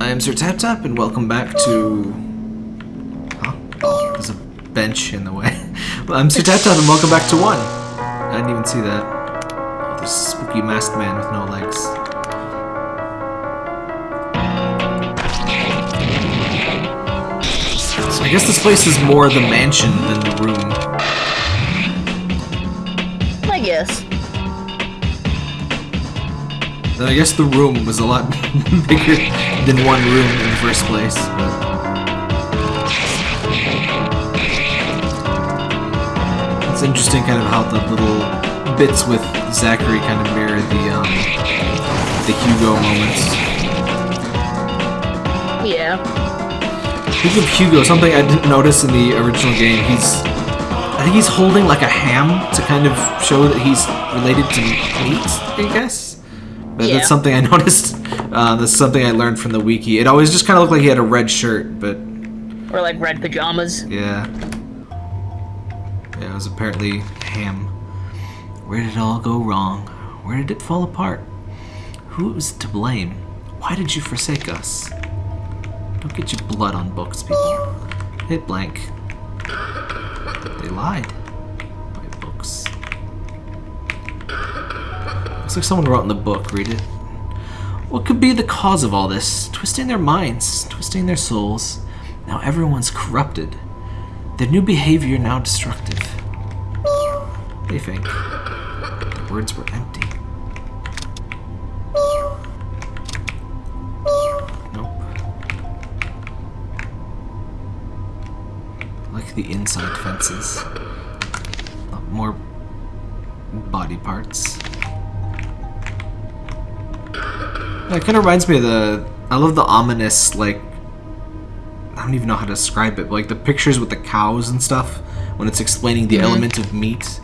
I am Sir Tap Tap, and welcome back to. Huh? Oh, there's a bench in the way. well, I'm Sir Tap Tap, and welcome back to one. I didn't even see that. Oh, this spooky masked man with no legs. So I guess this place is more the mansion than the room. I guess. Then I guess the room was a lot bigger than one room in the first place. It's interesting kind of how the little bits with Zachary kind of mirror the um, the Hugo moments. Yeah. Speaking of Hugo, something I didn't notice in the original game, he's I think he's holding like a ham to kind of show that he's related to meat, I guess. But Yeah. That's something I noticed. Uh, that's something I learned from the wiki. It always just kind of looked like he had a red shirt, but Or like red pajamas. yeah. Yeah, it was apparently ham. Where did it all go wrong? Where did it fall apart? Who was to blame? Why did you forsake us? Don't get your blood on books, people. Hit blank. They lied. My books. Looks like someone wrote in the book. Read it. What could be the cause of all this? Twisting their minds, twisting their souls. Now everyone's corrupted. Their new behavior now destructive. They think. The words were empty. Nope. Like the inside fences. More body parts. It kind of reminds me of the. I love the ominous, like. I don't even know how to describe it, but like the pictures with the cows and stuff, when it's explaining the mm-hmm. element of meat.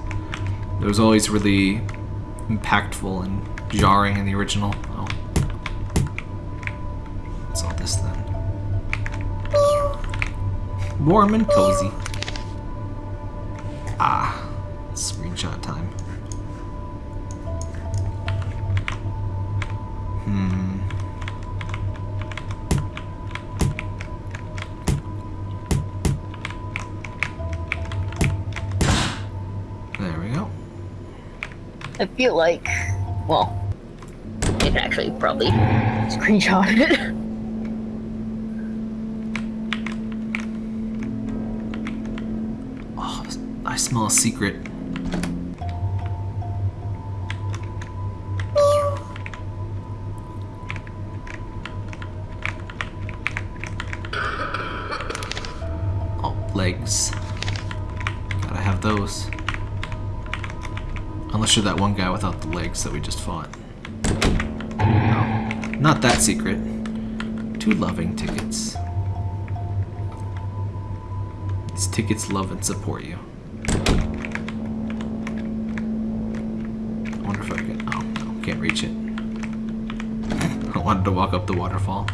It was always really impactful and jarring in the original. Oh. What's all this then? Warm and cozy. Feel like, well, I can actually probably screenshot it. Oh, I smell a secret. You're that one guy without the legs that we just fought. No, not that secret. Two loving tickets. These tickets love and support you. I wonder if I can. Oh, no, can't reach it. I wanted to walk up the waterfall.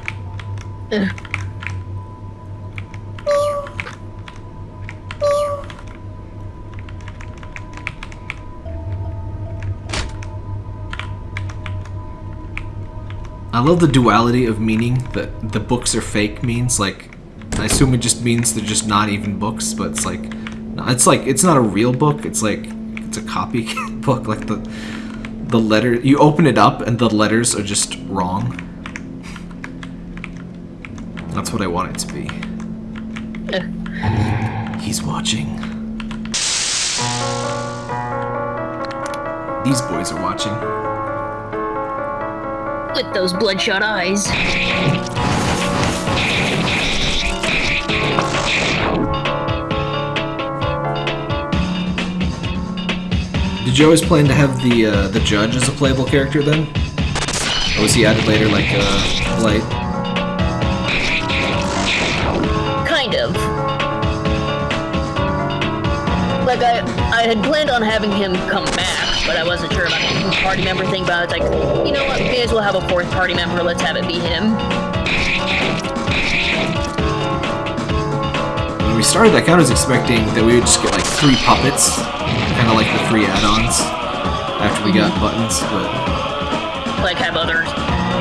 Love the duality of meaning that the books are fake means. Like, I assume it just means they're just not even books, but it's like, it's like it's not a real book. It's like it's a copy book. Like the the letter you open it up and the letters are just wrong. That's what I want it to be. He's watching. These boys are watching. With those bloodshot eyes. Did you always plan to have the uh, the judge as a playable character then? Or was he added later, like uh, Blight? Kind of. Like, I, I had planned on having him come back, but I wasn't sure about the party member thing, but I was like, you know what, we may as well have a fourth party member, let's have it be him. When we started, that, I was expecting that we would just get like three puppets, kind of like the three add-ons after we got buttons, but Like, have others,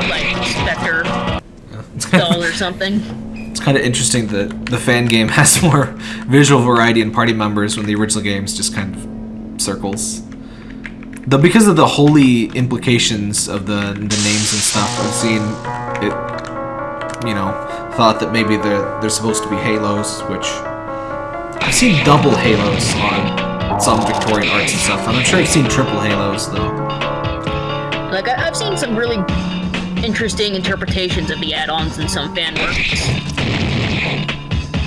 like, Spectre. installed or something. It's kind of interesting that the fan game has more visual variety and party members when the original game's just kind of circles. Though because of the holy implications of the the names and stuff, I've seen it, you know, thought that maybe they're, they're supposed to be halos, which I've seen double halos on some Victorian arts and stuff. I'm not sure I've seen triple halos though. Like I, I've seen some really interesting interpretations of the add-ons in some fan works.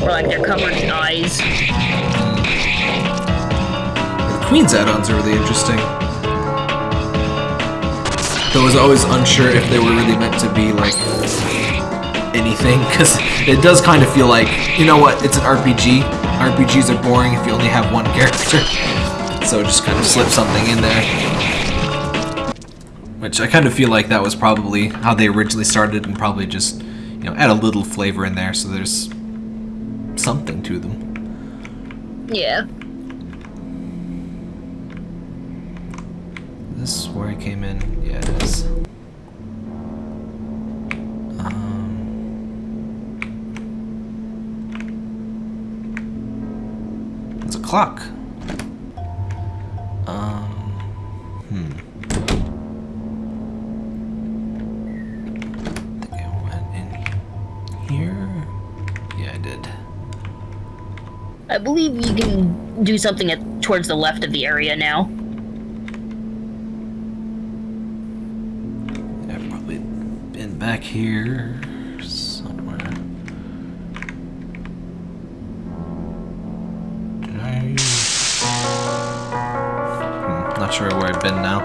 Or like they're covered in eyes. The Queen's add-ons are really interesting. Though I was always unsure if they were really meant to be like anything, because it does kind of feel like, you know what, it's an RPG. RPGs are boring if you only have one character. So just kind of slip something in there. Which I kind of feel like that was probably how they originally started and probably just, you know, add a little flavor in there so there's something to them. Yeah. This is where I came in. Yeah, it is. Um, it's a clock. Um, hmm. I think I went in here. Yeah, I did. I believe you can do something at towards the left of the area now. I've probably been back here somewhere. Did I? Hmm, not sure where I've been now.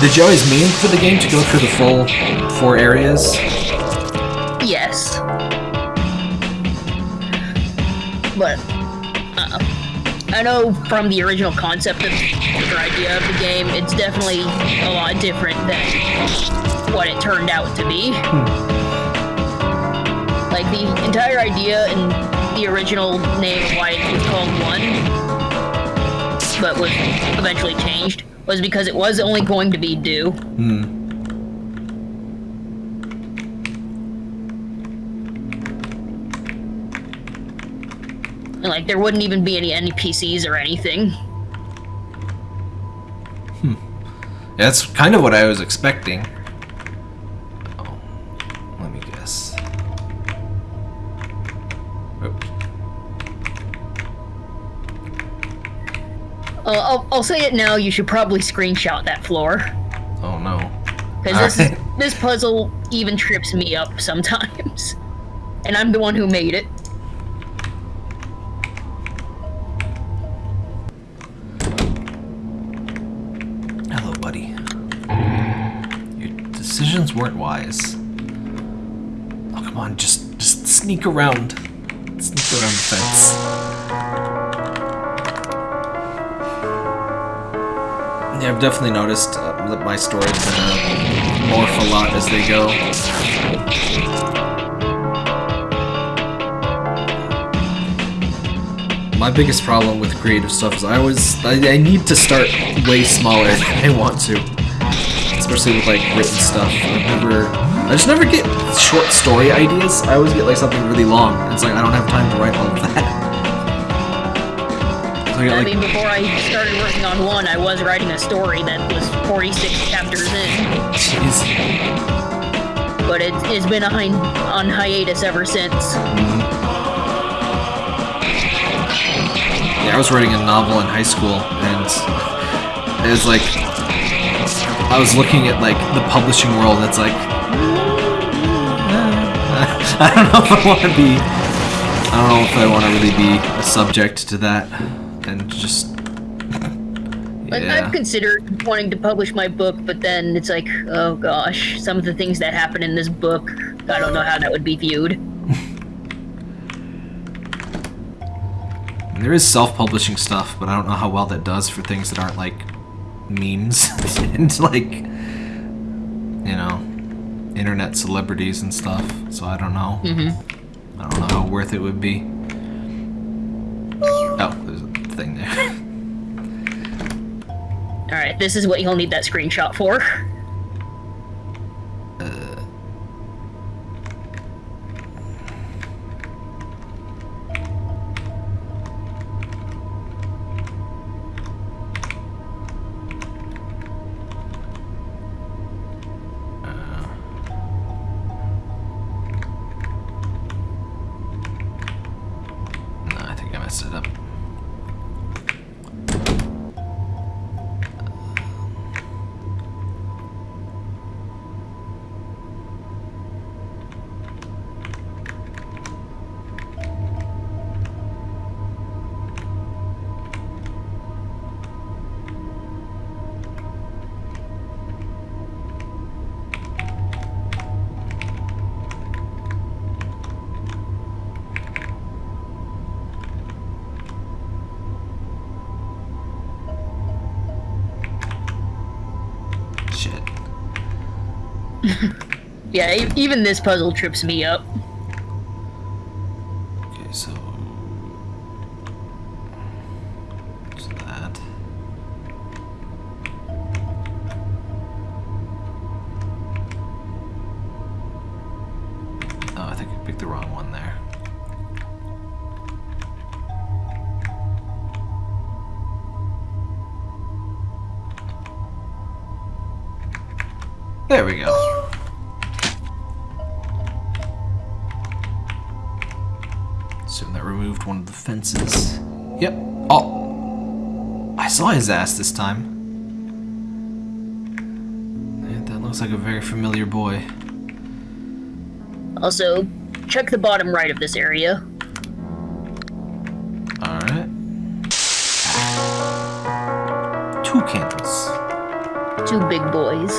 Did you always mean for the game to go through the full four areas? Yes. But I know from the original concept of or idea of the game, it's definitely a lot different than what it turned out to be. Like the entire idea and the original name of why it was called One, but was eventually changed, was because it was only going to be Do. Hmm. And like there wouldn't even be any NPCs or anything. Hmm. That's kind of what I was expecting. Oh, let me guess. Oop. Uh, I'll, I'll say it now. You should probably screenshot that floor Oh no. because this is, this puzzle even trips me up sometimes, and I'm the one who made it. Weren't wise. Oh, come on, just just sneak around. Sneak around the fence. Yeah, I've definitely noticed uh, that my stories gonna morph a lot as they go. My biggest problem with creative stuff is I always I, I need to start way smaller than I want to, especially with like written stuff. I never, I just never get short story ideas. I always get like something really long. It's like I don't have time to write all of that. So I get I mean, before I started working on one, I was writing a story that was 46 chapters in, jeez. but it, it's been on, on hiatus ever since. Yeah, I was writing a novel in high school, and it was like I was looking at like the publishing world. And it's like I don't know if I want to be. I don't know if I want to really be a subject to that, and just Like, yeah. I've considered wanting to publish my book, but then it's like, oh gosh, some of the things that happen in this book, I don't know how that would be viewed. There is self-publishing stuff, but I don't know how well that does for things that aren't like memes and like you know internet celebrities and stuff. So I don't know. Mm-hmm. I don't know how worth it would be. Oh, there's a thing there. Alright, Alright, this is what you'll need that screenshot for. Think it up. Yeah, even this puzzle trips me up. Okay, so. So that. Oh, I think I picked the wrong one there. There we go. One of the fences. Yep. Oh! I saw his ass this time. That looks like a very familiar boy. Also, check the bottom right of this area. Alright. Two candles. Two big boys.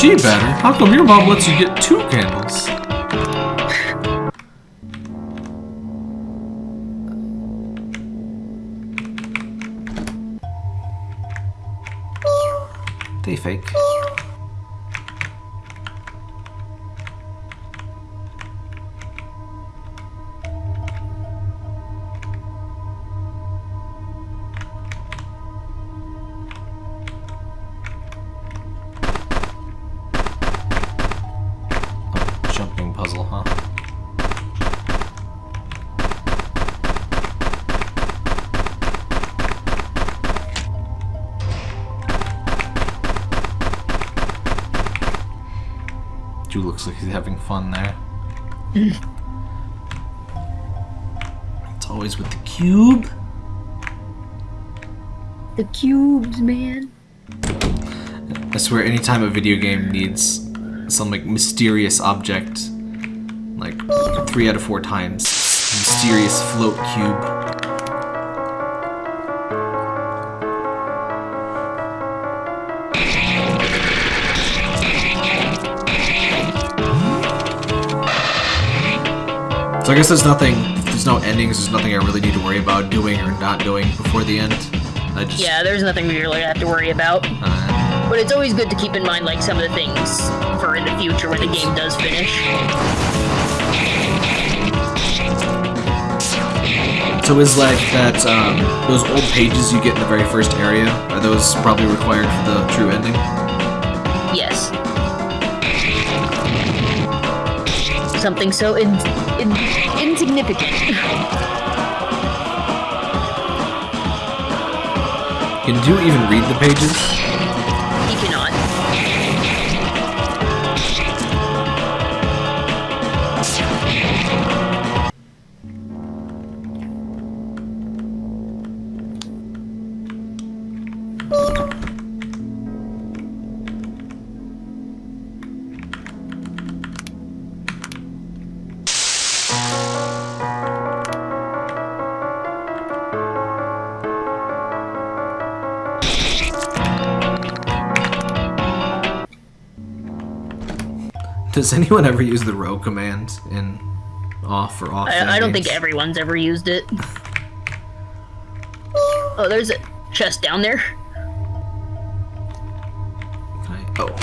Gee, better. How come your mom lets you get two candles? Looks like he's having fun there. it's always with the cube. The cubes, man. I swear, anytime a video game needs some like mysterious object, like three out of four times, mysterious float cube. So I guess there's nothing, there's no endings, there's nothing I really need to worry about doing or not doing before the end. I just, Yeah, there's nothing we really have to worry about. uh, But it's always good to keep in mind, like, some of the things for in the future when the game does finish. So is like that um, those old pages you get in the very first area are those probably required for the true ending? Something so in, in, insignificant. Can you even read the pages? Does anyone ever use the row command in off or off? I, I don't think everyone's ever used it. Oh, there's a chest down there. Okay. Oh.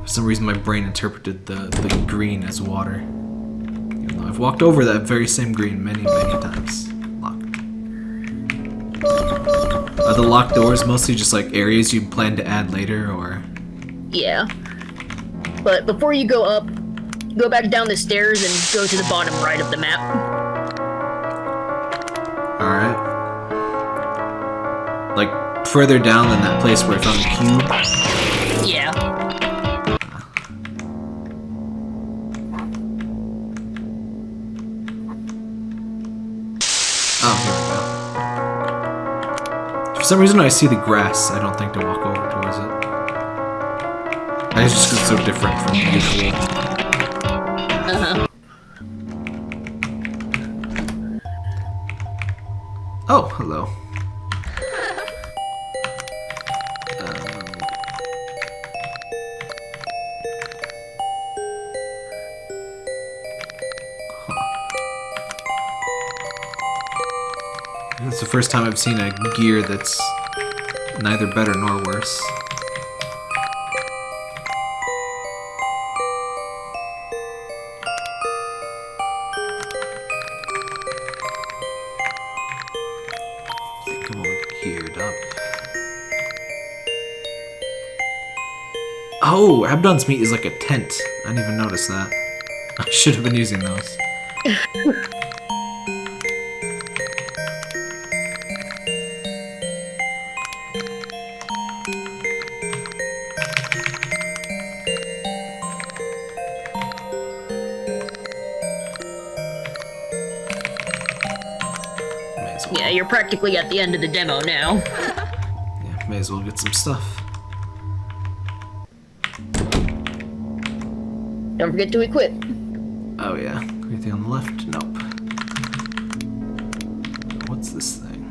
For some reason, my brain interpreted the the green as water. Even though I've walked over that very same green many, many times. Are the locked doors mostly just like areas you plan to add later, or? Yeah. But before you go up, go back down the stairs and go to the bottom right of the map. Alright. Like, further down than that place where I found the cube? Yeah. Oh, here we go. For some reason I see the grass, I don't think to walk over. I just it's so different from usual. Uh-huh. Oh, hello. Um. It's the first time I've seen a gear that's neither better nor worse. Oh, Abdon's meat is like a tent. I didn't even notice that. I should have been using those. Well. Yeah, you're practically at the end of the demo now. Yeah, may as well get some stuff. Don't forget to equip. Oh yeah, anything on the left? Nope. What's this thing?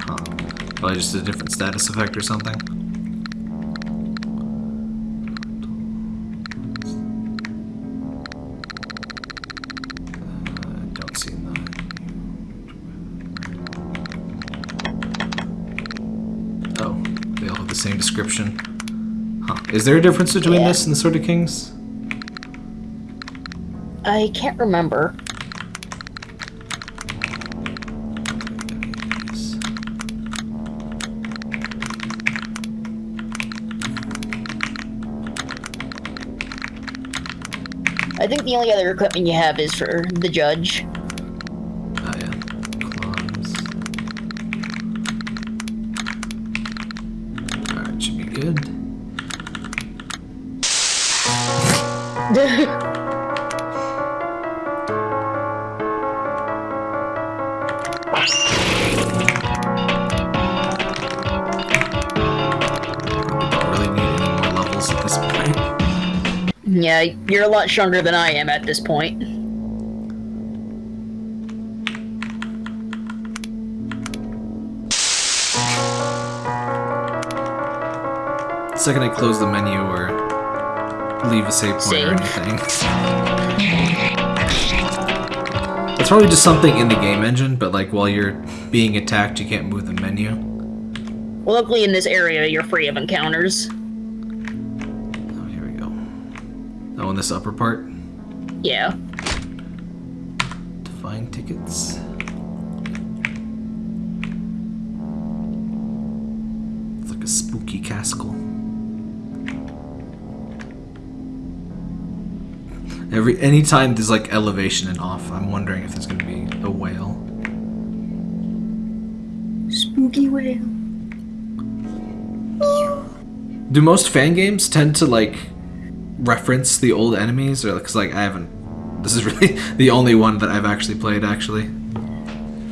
Huh. Probably just a different status effect or something. The same description. Huh. Is there a difference between Yeah. this and the Sword of Kings? I can't remember. I think the only other equipment you have is for the judge. Yeah, you're a lot stronger than I am at this point. The second I close the menu or leave a save point or anything. It's probably just something in the game engine, but like while you're being attacked, you can't move the menu. Well, luckily in this area, you're free of encounters. Oh, here we go. Oh, in this upper part, Yeah. to find tickets. It's like a spooky castle. Every anytime there's like elevation and off, I'm wondering if there's gonna be a whale. Spooky whale. Meow. Do most fan games tend to like reference the old enemies, or because like I haven't? This is really the only one that I've actually played. Actually,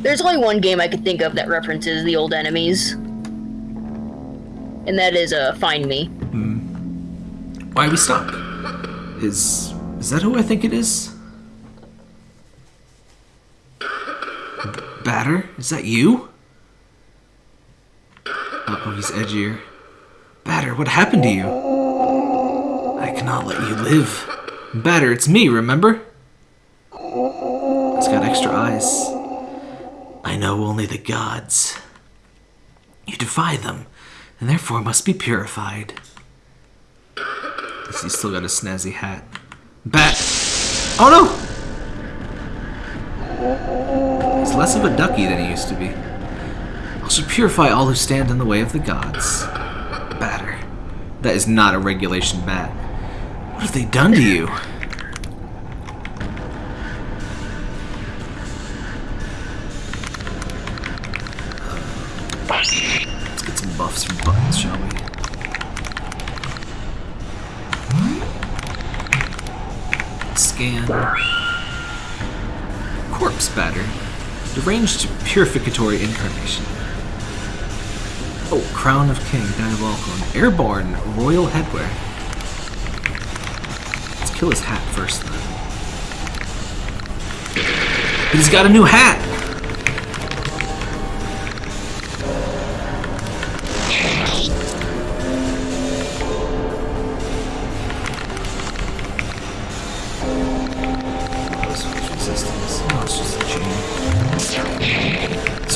There's only one game I could think of that references the old enemies. And that is, uh, Find Me. why we stop? Is is that who I think it is? Batter, is that you? Uh oh, he's edgier. Batter, what happened to you? I cannot let you live. Batter, it's me, remember? It's got extra eyes. I know only the gods. You defy them, and therefore must be purified. He's still got a snazzy hat. Bat! Oh no! He's less of a ducky than he used to be. I shall purify all who stand in the way of the gods. Batter. That is not a regulation bat. What have they done to you? Deranged purificatory incarnation. Oh, Crown of King, Diabolical, and Airborne Royal Headwear. Let's kill his hat first, then. He's got a new hat!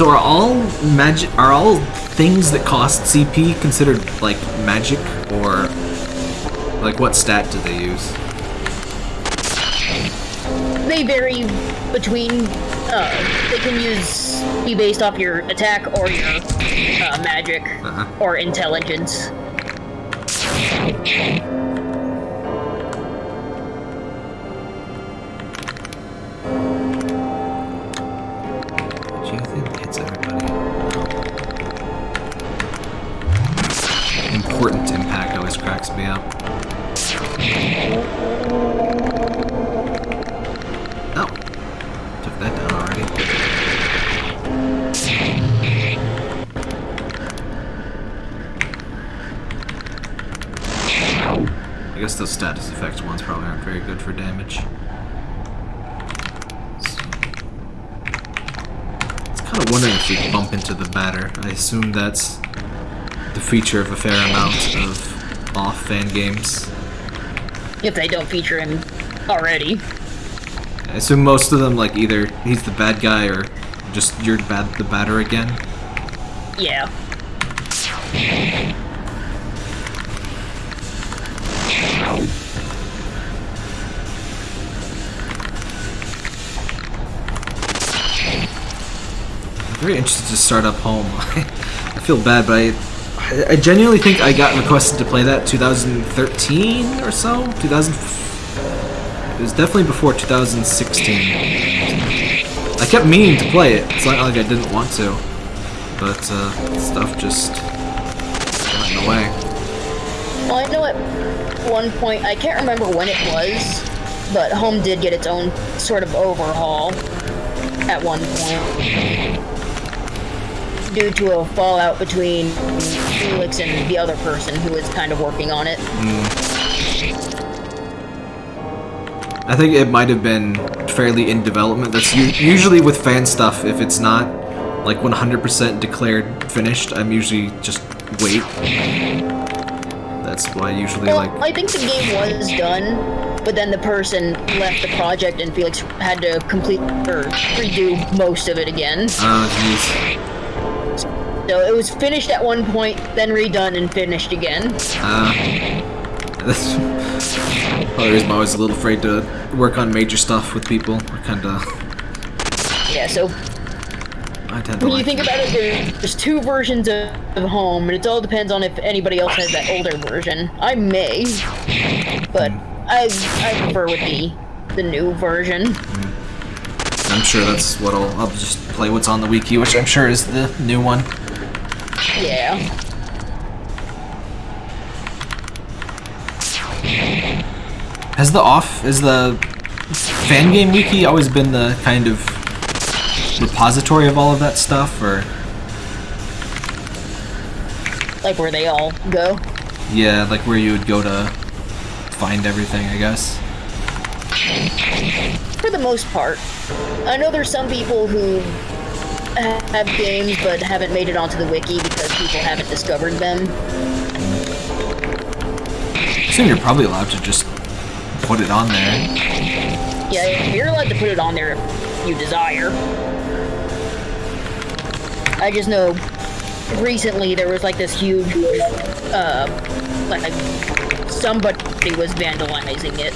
So are all magic? Are all things that cost CP considered like magic, or like what stat do they use? They vary between. Uh, they can use be based off your attack or your uh, magic Uh-huh. or intelligence. Aren't very good for damage. I was kind of wondering if we bump into the batter. I assume that's the feature of a fair amount of off fan games. If they don't feature him already. I assume most of them, like either he's the bad guy or just you're bad the batter again. Yeah. Very interested to start up home. I feel bad, but I I genuinely think I got requested to play that 2013 or so. 2000. It was definitely before 2016. I kept meaning to play it. It's not like I didn't want to, but uh, stuff just got in the way. Well, I know at one point, I can't remember when it was, but Home did get its own sort of overhaul at one point. Due to a fallout between Felix and the other person who was kind of working on it. I think it might have been fairly in development. That's usually with fan stuff. If it's not like 100% declared finished, I'm usually just wait. That's why I usually Well, like. I think the game was done, but then the person left the project and Felix had to complete or redo most of it again. Oh, jeez. So it was finished at one point, then redone and finished again. Uh, that's probably the reason why I was a little afraid to work on major stuff with people. I kind of. Yeah, so I tend to when you think about it, there- there's two versions of, of Home, and it all depends on if anybody else has that older version. I may, but I I prefer with the the new version. I'm sure that's what I'll. I'll just play what's on the wiki, which I'm sure is the new one. Yeah. Has the off is the fan game wiki always been the kind of repository of all of that stuff, or Like where they all go. yeah, like where you would go to find everything, I guess. For the most part. I know there's some people who have games but haven't made it onto the wiki because people haven't discovered them. I assume you're probably allowed to just put it on there. Yeah, you're allowed to put it on there if you desire. I just know recently there was like this huge, uh, like somebody was vandalizing it.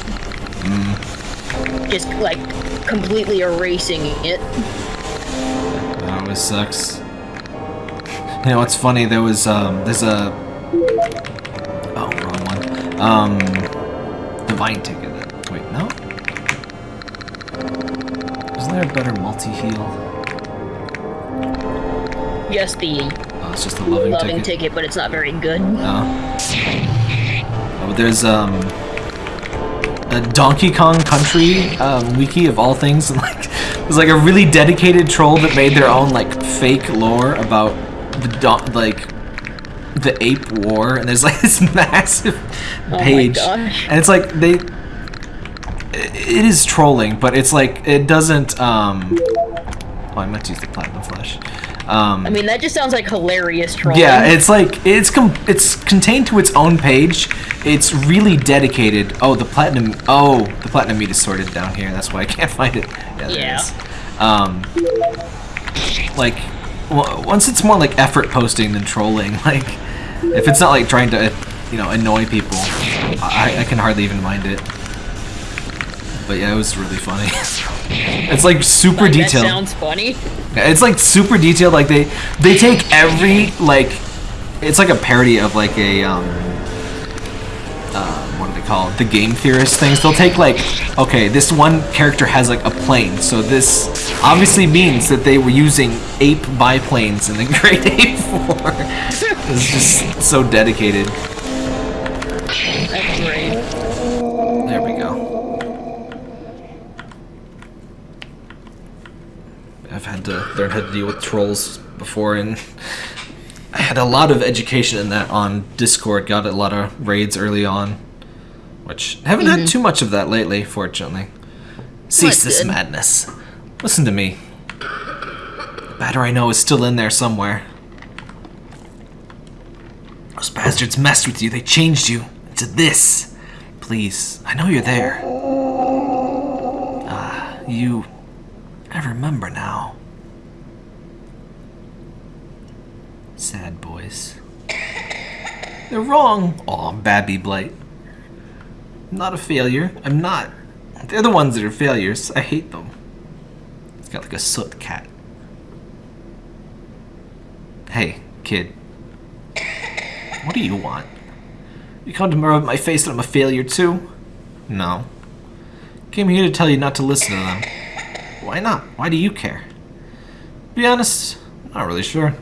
Just like completely erasing it. That always sucks. You know what's funny? There was um, there's a oh wrong one. Um, divine ticket. Wait, no. Isn't there a better multi heal? Yes, the Oh, it's just a loving, loving ticket. ticket, but it's not very good. No. Oh, but there's um a Donkey Kong Country um, wiki of all things, and like there's like a really dedicated troll that made their own like fake lore about the like the ape war, and there's like this massive Oh my page, gosh. and it's like they. It is trolling, but it's like it doesn't. um... Oh, I meant to use the platinum flash. Um, I mean, that just sounds like hilarious trolling. yeah, it's like it's com- it's contained to its own page. It's really dedicated. Oh, the platinum. Oh, the platinum meat is sorted down here. That's why I can't find it. Yeah, Yeah. it. Um, like w- once it's more like effort posting than trolling. Like if it's not like trying to, you know, annoy people, I, I can hardly even mind it. But yeah, it was really funny. it's like super Like, that detailed. sounds funny. Yeah, It's like super detailed. Like they they take every like it's like a parody of like a um uh, what do they call it? The game theorist things. They'll take like okay, this one character has like a plane, so this obviously means that they were using ape biplanes in the Great Ape War. it's just so dedicated. There we go. I've had to learn how to deal with trolls before, and I had a lot of education in that on Discord. Got a lot of raids early on, which haven't had too much of that lately, fortunately. Cease this madness. Listen to me. The batter I know is still in there somewhere. Those bastards messed with you. They changed you into this. Please, I know you're there. Ah, you. I remember now. Sad boys. They're wrong. Aw, Babby Blight. I'm not a failure. I'm not. They're the ones that are failures. I hate them. It's got like a soot cat. Hey, kid. What do you want? You come to rub my face that I'm a failure too? No. Came here to tell you not to listen to them. Why not? Why do you care? Be honest, I'm not really sure.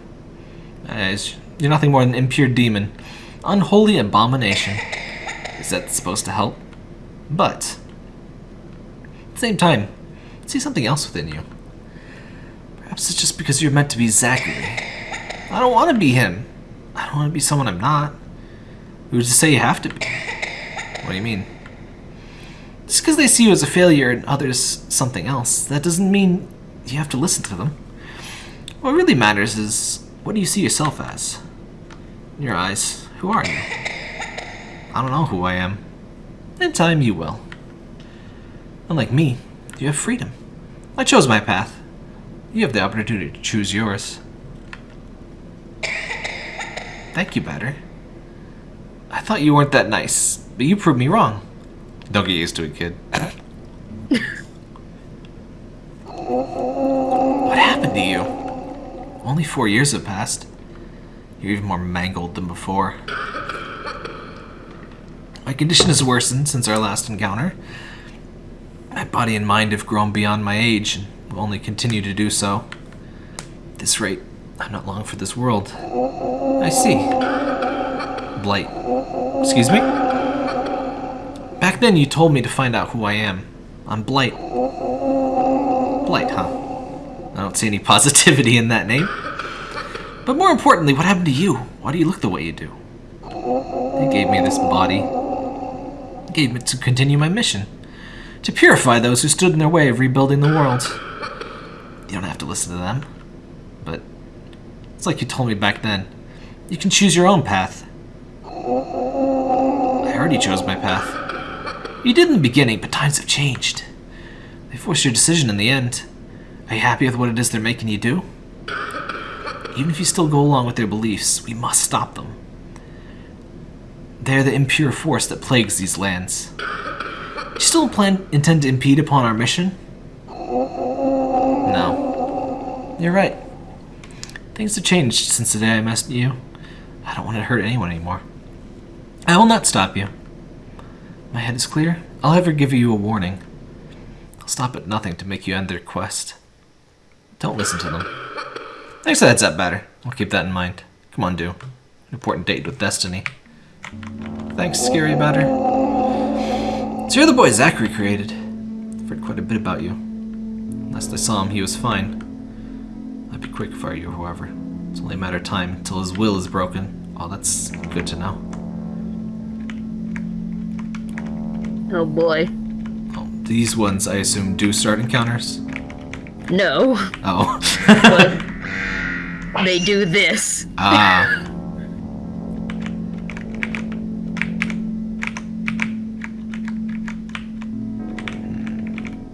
Uh, you're nothing more than an impure demon. Unholy abomination. Is that supposed to help? But, at the same time, I see something else within you. Perhaps it's just because you're meant to be Zachary. I don't want to be him. I don't want to be someone I'm not. Who's to say you have to be? What do you mean? Just because they see you as a failure and others something else, that doesn't mean you have to listen to them. What really matters is what do you see yourself as? In your eyes, who are you? I don't know who I am. In time, you will. Unlike me, you have freedom. I chose my path. You have the opportunity to choose yours. Thank you, Batter. I thought you weren't that nice, but you proved me wrong. Don't get used to it, kid. what happened to you? Only four years have passed. You're even more mangled than before. My condition has worsened since our last encounter. My body and mind have grown beyond my age and will only continue to do so. At this rate, I'm not long for this world. I see. Blight. Excuse me? Back then you told me to find out who I am. I'm Blight. Blight, huh? I don't see any positivity in that name. But more importantly, what happened to you? Why do you look the way you do? They gave me this body. They gave it to continue my mission. To purify those who stood in their way of rebuilding the world. You don't have to listen to them. But it's like you told me back then. You can choose your own path. I already chose my path. You did in the beginning, but times have changed. They forced your decision in the end. Are you happy with what it is they're making you do? Even if you still go along with their beliefs, we must stop them. They're the impure force that plagues these lands. You still plan intend to impede upon our mission? No. you're right. Things have changed since the day I met you. I don't want to hurt anyone anymore. I will not stop you. My head is clear. I'll ever give you a warning. I'll stop at nothing to make you end their quest. Don't listen to them. Thanks for the heads up, Batter. I'll keep that in mind. Come on, do. An important date with Destiny. Thanks, Scary Batter. So you're the boy Zachary created. I've heard quite a bit about you. Last I saw him, he was fine. I'd be quick if I were you, however. It's only a matter of time until his will is broken. Oh, that's good to know. Oh boy. Oh, these ones, I assume, do start encounters? No, Oh. but they do this. ah.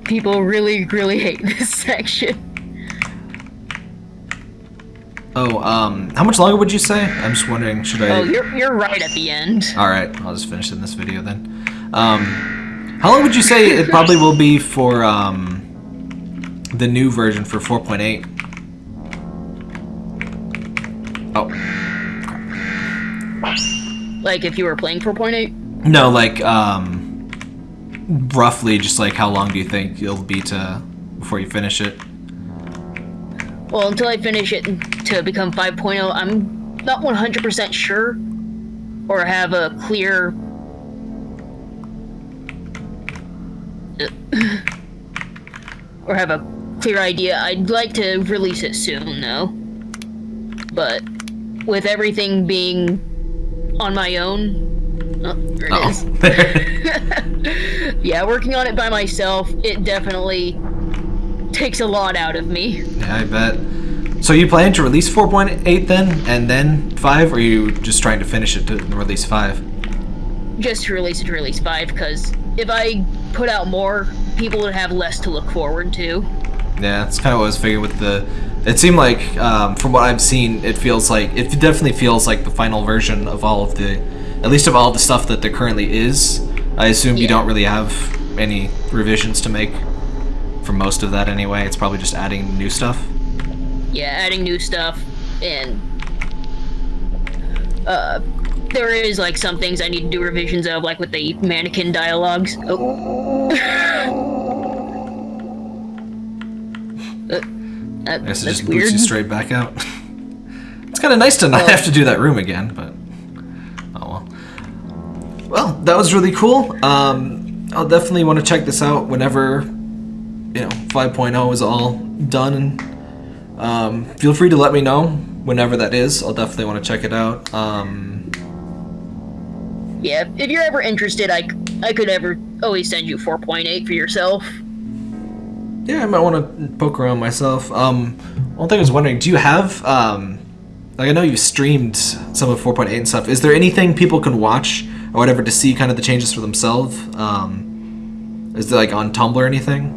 People really, really hate this section. Oh, um, how much longer would you say? I'm just wondering, should I... Oh, you're you're right at the end. Alright, I'll just finish in this video then. Um, how long would you say it probably will be for, um, the new version for 4.8? Oh, Like if you were playing 4.8. no, like, um, roughly just like how long do you think it'll be to, before you finish it? Well, until I finish it to become 5.0, I'm not 100% sure or have a clear or have a clear idea. I'd like to release it soon though. But with everything being on my own, oh, there it Oh, is. Yeah, working on it by myself, it definitely takes a lot out of me. yeah, I bet. So you plan to release 4.8 then, and then 5, or are you just trying to finish it to release 5? just to release it to release 5 because if I put out more, people would have less to look forward to. Yeah, it's kind of what I was figuring with the. It seemed like, um, from what I've seen, it feels like it definitely feels like the final version of all of the, at least of all the stuff that there currently is. I assume you don't really have any revisions to make for most of that anyway. It's probably just adding new stuff. Yeah, adding new stuff and uh there is like some things I need to do revisions of, like with the mannequin dialogues. Oh. Uh, that- I guess it just weird. boots you straight back out. it's kind of nice to not Well- have to do that room again, but oh well. Well, that was really cool. Um, I'll definitely want to check this out whenever you know 5.0 is all done. And um, feel free to let me know whenever that is. I'll definitely want to check it out. Um, Yeah, if you're ever interested, I I could ever always send you 4.8 for yourself. Yeah, I might want to poke around myself. Um, one thing I was wondering, do you have um, like I know you've streamed some of 4.8 and stuff. Is there anything people can watch or whatever to see kind of the changes for themselves? Um, is there like on Tumblr or anything?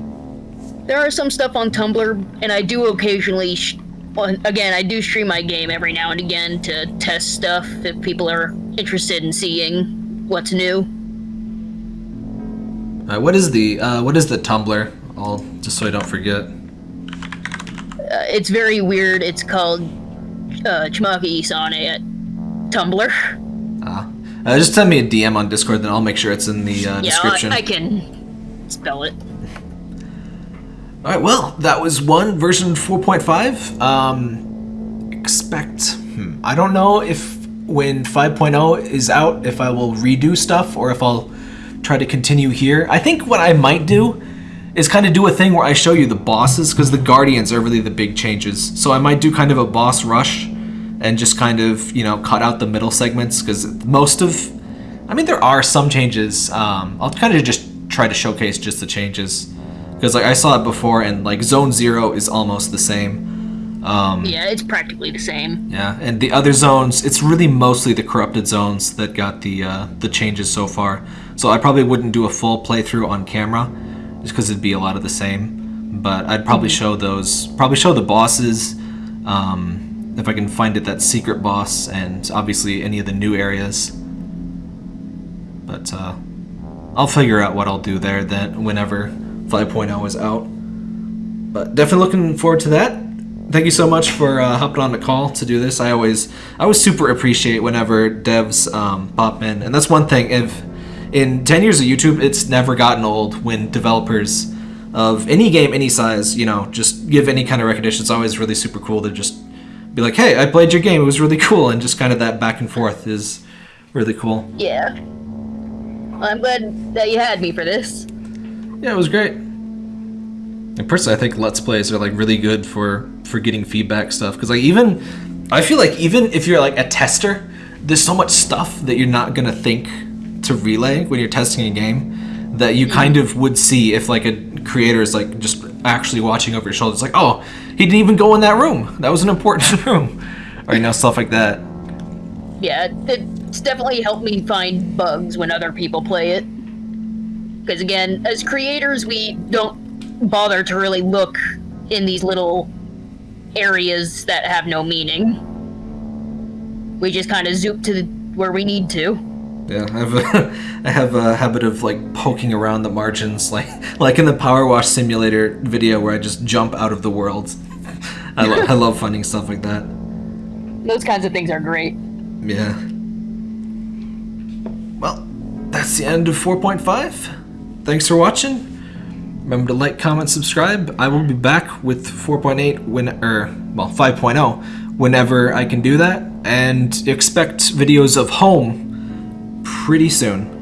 There are some stuff on Tumblr, and I do occasionally, sh- well, again, I do stream my game every now and again to test stuff if people are interested in seeing what's new. Uh, what is the uh, what is the Tumblr? I'll just so I don't forget. Uh, it's very weird. It's called uh, Chimaki Isane at Tumblr. Uh, uh, just send me a DM on Discord, then I'll make sure it's in the uh, Yeah, description. I, I can spell it. All right, well, that was one version 4.5. Um, expect. Hmm, I don't know if when 5.0 is out, if I will redo stuff or if I'll try to continue here. I think what I might do is kind of do a thing where I show you the bosses because the Guardians are really the big changes. So I might do kind of a boss rush and just kind of you know cut out the middle segments because most of, I mean, there are some changes. Um, I'll kind of just try to showcase just the changes because like I saw it before and like Zone Zero is almost the same. Um, Yeah, it's practically the same. yeah, and the other zones, it's really mostly the corrupted zones that got the uh, the changes so far. So I probably wouldn't do a full playthrough on camera, just because it'd be a lot of the same. But I'd probably show those, probably show the bosses, um, if I can find it, that secret boss, and obviously any of the new areas. But uh, I'll figure out what I'll do there then whenever 5.0 is out. But definitely looking forward to that thank you so much for uh, hopping on the call to do this. I always, I always super appreciate whenever devs um, pop in, and that's one thing. If in ten years of YouTube, it's never gotten old when developers of any game, any size, you know, just give any kind of recognition. It's always really super cool to just be like, "Hey, I played your game. It was really cool," and just kind of that back and forth is really cool. Yeah. I'm glad that you had me for this. Yeah, it was great. And personally, I think Let's Plays are like really good for for getting feedback stuff because like even I feel like even if you're like a tester, there's so much stuff that you're not gonna think to relay when you're testing a game that you kind of would see if like a creator is like just actually watching over your shoulder. It's like, oh, he didn't even go in that room. That was an important room, or you know stuff like that. Yeah, it's definitely helped me find bugs when other people play it. Because again, as creators, we don't bother to really look in these little areas that have no meaning. We just kind of zoop to the, where we need to. Yeah, I have a, I have a habit of like poking around the margins, like like in the Power Wash Simulator video where I just jump out of the world. I, lo- I love finding stuff like that. Those kinds of things are great. Yeah. Well, that's the end of 4.5. Thanks for watching. Remember to like, comment, subscribe. I will be back with 4.8 when er well 5.0 whenever I can do that and expect videos of home pretty soon.